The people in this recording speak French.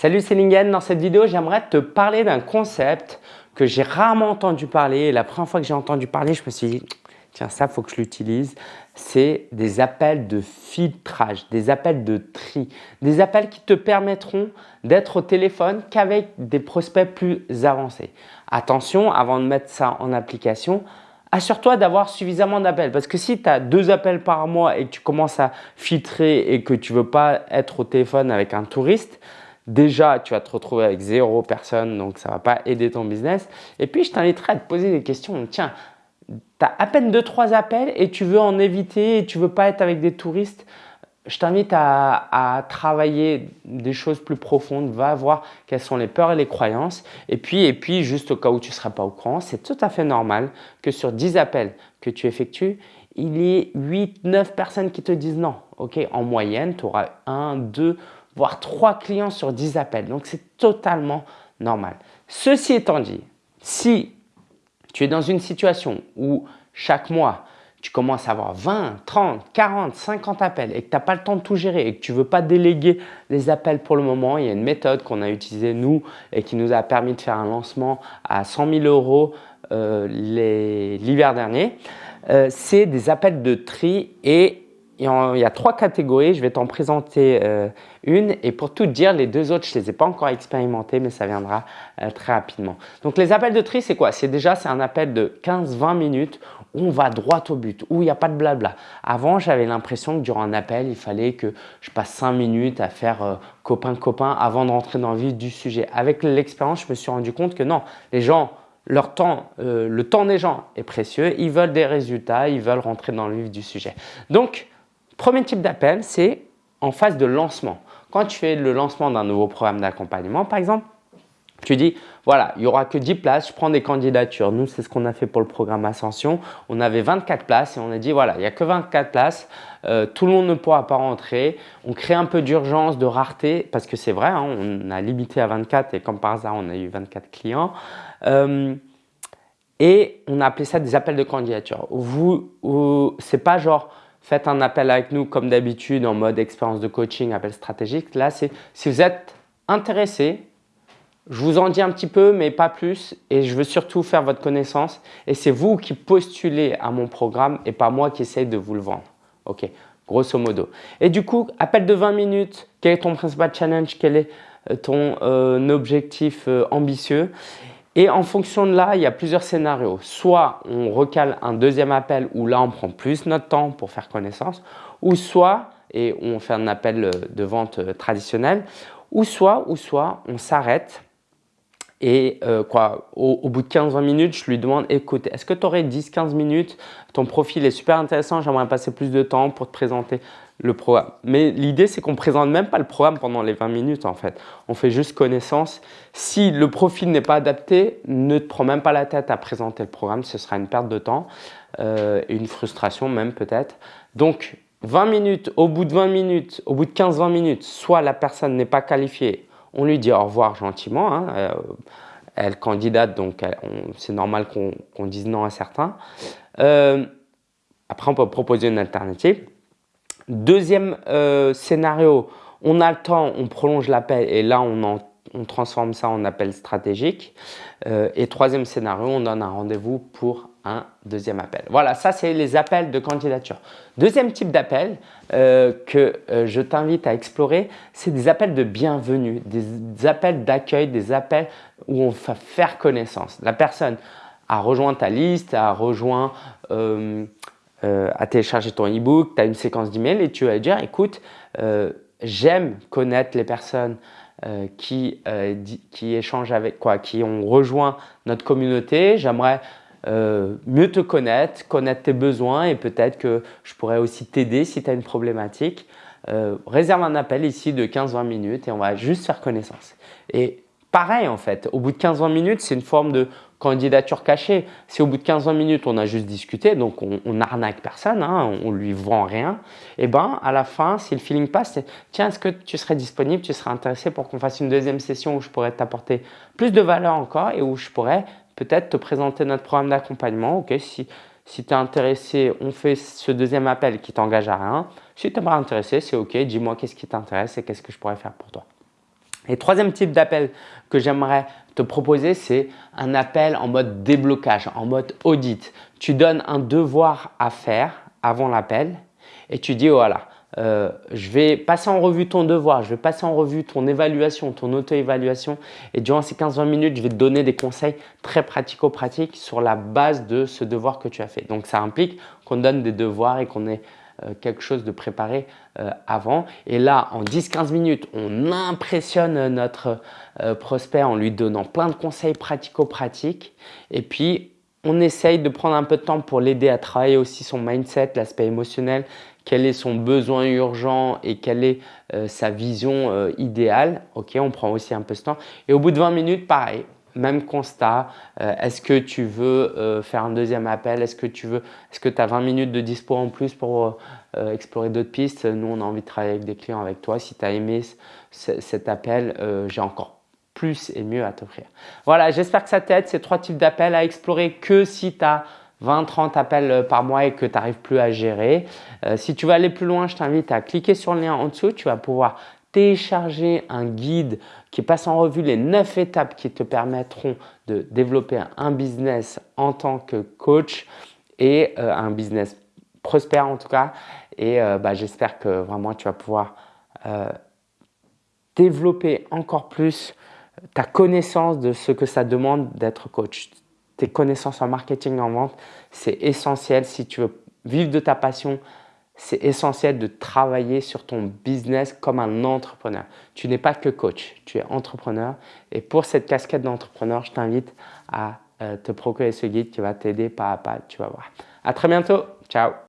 Salut, c'est Lingen. Dans cette vidéo, j'aimerais te parler d'un concept que j'ai rarement entendu parler. Et la première fois que j'ai entendu parler, je me suis dit, tiens, ça, faut que je l'utilise. C'est des appels de filtrage, des appels de tri, des appels qui te permettront d'être au téléphone qu'avec des prospects plus avancés. Attention, avant de mettre ça en application, assure-toi d'avoir suffisamment d'appels. Parce que si tu as deux appels par mois et que tu commences à filtrer et que tu veux pas être au téléphone avec un touriste, déjà, tu vas te retrouver avec zéro personne, donc ça ne va pas aider ton business. Et puis, je t'inviterai à te poser des questions. Tiens, tu as à peine deux, trois appels et tu veux en éviter et tu veux pas être avec des touristes. Je t'invite à, travailler des choses plus profondes, va voir quelles sont les peurs et les croyances. Et puis, et puis juste au cas où tu ne seras pas au courant, c'est tout à fait normal que sur 10 appels que tu effectues, il y ait 8, 9 personnes qui te disent non. Ok, En moyenne, tu auras 1, 2 voire 3 clients sur 10 appels. Donc, c'est totalement normal. Ceci étant dit, si tu es dans une situation où chaque mois, tu commences à avoir 20, 30, 40, 50 appels et que tu n'as pas le temps de tout gérer et que tu ne veux pas déléguer les appels pour le moment, il y a une méthode qu'on a utilisée nous et qui nous a permis de faire un lancement à 100 000 euros euh, l'hiver dernier. Euh, c'est des appels de tri et il y a trois catégories, je vais t'en présenter euh, une et pour tout dire, les deux autres, je ne les ai pas encore expérimentés, mais ça viendra euh, très rapidement. Donc les appels de tri, c'est quoi? C'est déjà c'est un appel de 15-20 minutes où on va droit au but, où il n'y a pas de blabla. Avant, j'avais l'impression que durant un appel, il fallait que je passe 5 minutes à faire copain-copain euh, avant de rentrer dans le vif du sujet. Avec l'expérience, je me suis rendu compte que non, les gens leur temps, le temps des gens est précieux, ils veulent des résultats, ils veulent rentrer dans le vif du sujet. Donc, Premier type d'appel, c'est en phase de lancement. Quand tu fais le lancement d'un nouveau programme d'accompagnement, par exemple, tu dis, voilà, il n'y aura que 10 places, je prends des candidatures. Nous, c'est ce qu'on a fait pour le programme Ascension. On avait 24 places et on a dit, voilà, il n'y a que 24 places, euh, tout le monde ne pourra pas rentrer. On crée un peu d'urgence, de rareté, parce que c'est vrai, hein, on a limité à 24 et comme par hasard, on a eu 24 clients. Euh, et on a appelé ça des appels de candidature. Vous, c'est pas genre, faites un appel avec nous comme d'habitude en mode expérience de coaching, appel stratégique. Là, c'est si vous êtes intéressé, je vous en dis un petit peu, mais pas plus. Et je veux surtout faire votre connaissance. Et c'est vous qui postulez à mon programme et pas moi qui essaye de vous le vendre. OK, grosso modo. Et du coup, appel de 20 minutes. Quel est ton principal challenge? Quel est euh, ton euh, objectif euh, ambitieux? Et en fonction de là, il y a plusieurs scénarios. Soit on recale un deuxième appel où là, on prend plus notre temps pour faire connaissance. Ou soit, et on fait un appel de vente euh, traditionnel, ou soit, ou soit on s'arrête et euh, quoi, au, bout de 15-20 minutes, je lui demande, écoute, est-ce que tu aurais 10-15 minutes? Ton profil est super intéressant, j'aimerais passer plus de temps pour te présenter le programme. Mais l'idée, c'est qu'on ne présente même pas le programme pendant les 20 minutes en fait. On fait juste connaissance. Si le profil n'est pas adapté, ne te prends même pas la tête à présenter le programme. Ce sera une perte de temps euh, une frustration même peut-être. Donc, 20 minutes, au bout de 20 minutes, au bout de 15-20 minutes, soit la personne n'est pas qualifiée, on lui dit au revoir gentiment. Hein, euh, elle candidate, donc c'est normal qu'on dise non à certains. Euh, après, on peut proposer une alternative. Deuxième euh, scénario, on a le temps, on prolonge l'appel et là, on, transforme ça en appel stratégique. Euh, et troisième scénario, on donne un rendez-vous pour un deuxième appel. Voilà, ça, c'est les appels de candidature. Deuxième type d'appel euh, que je t'invite à explorer, c'est des appels de bienvenue, des appels d'accueil, des appels où on va faire connaissance. La personne a rejoint ta liste, a rejoint euh, à télécharger ton e-book, tu as une séquence d'emails et tu vas dire écoute, euh, j'aime connaître les personnes euh, qui, qui échangent avec quoi, qui ont rejoint notre communauté. J'aimerais mieux te connaître, connaître tes besoins et peut-être que je pourrais aussi t'aider si tu as une problématique. réserve un appel ici de 15-20 minutes et on va juste faire connaissance. Et pareil en fait, au bout de 15-20 minutes, c'est une forme de candidature cachée. Si au bout de 15-20 minutes, on a juste discuté, donc on, on arnaque personne, hein, on lui vend rien, et eh ben à la fin, si le feeling passe, c'est tiens, est-ce que tu serais disponible, tu serais intéressé pour qu'on fasse une deuxième session où je pourrais t'apporter plus de valeur encore et où je pourrais peut-être te présenter notre programme d'accompagnement. Ok, si, si tu es intéressé, on fait ce deuxième appel qui t'engage à rien. Si tu n'es pas intéressé, c'est ok, dis-moi qu'est-ce qui t'intéresse et qu'est-ce que je pourrais faire pour toi. Et troisième type d'appel que j'aimerais te proposer, c'est un appel en mode déblocage, en mode audit. Tu donnes un devoir à faire avant l'appel et tu dis voilà, euh, je vais passer en revue ton devoir, je vais passer en revue ton évaluation, ton auto-évaluation et durant ces 15-20 minutes, je vais te donner des conseils très pratico-pratiques sur la base de ce devoir que tu as fait. Donc, ça implique qu'on donne des devoirs et qu'on euh, quelque chose de préparé euh, avant. Et là, en 10-15 minutes, on impressionne notre prospect en lui donnant plein de conseils pratico-pratiques et puis on essaye de prendre un peu de temps pour l'aider à travailler aussi son mindset, l'aspect émotionnel, quel est son besoin urgent et quelle est euh, sa vision euh, idéale. Ok, on prend aussi un peu ce temps. Et au bout de 20 minutes, pareil, même constat. Euh, est-ce que tu veux faire un deuxième appel? Est-ce que tu veux Est-ce que tu as 20 minutes de dispo en plus pour explorer d'autres pistes? Nous, on a envie de travailler avec des clients avec toi. Si tu as aimé cet appel, j'ai encore plus et mieux à t'offrir. Voilà, j'espère que ça t'aide. Ces trois types d'appels à explorer que si tu as 20-30 appels euh, par mois et que tu n'arrives plus à gérer. Euh, si tu veux aller plus loin, je t'invite à cliquer sur le lien en dessous. Tu vas pouvoir télécharger un guide qui passe en revue les 9 étapes qui te permettront de développer un business en tant que coach et euh, un business prospère en tout cas. Et bah, j'espère que vraiment tu vas pouvoir développer encore plus ta connaissance de ce que ça demande d'être coach tes connaissances en marketing, en vente, c'est essentiel. Si tu veux vivre de ta passion, c'est essentiel de travailler sur ton business comme un entrepreneur. Tu n'es pas que coach, tu es entrepreneur. Et pour cette casquette d'entrepreneur, je t'invite à euh, te procurer ce guide qui va t'aider pas à pas, tu vas voir. À très bientôt, ciao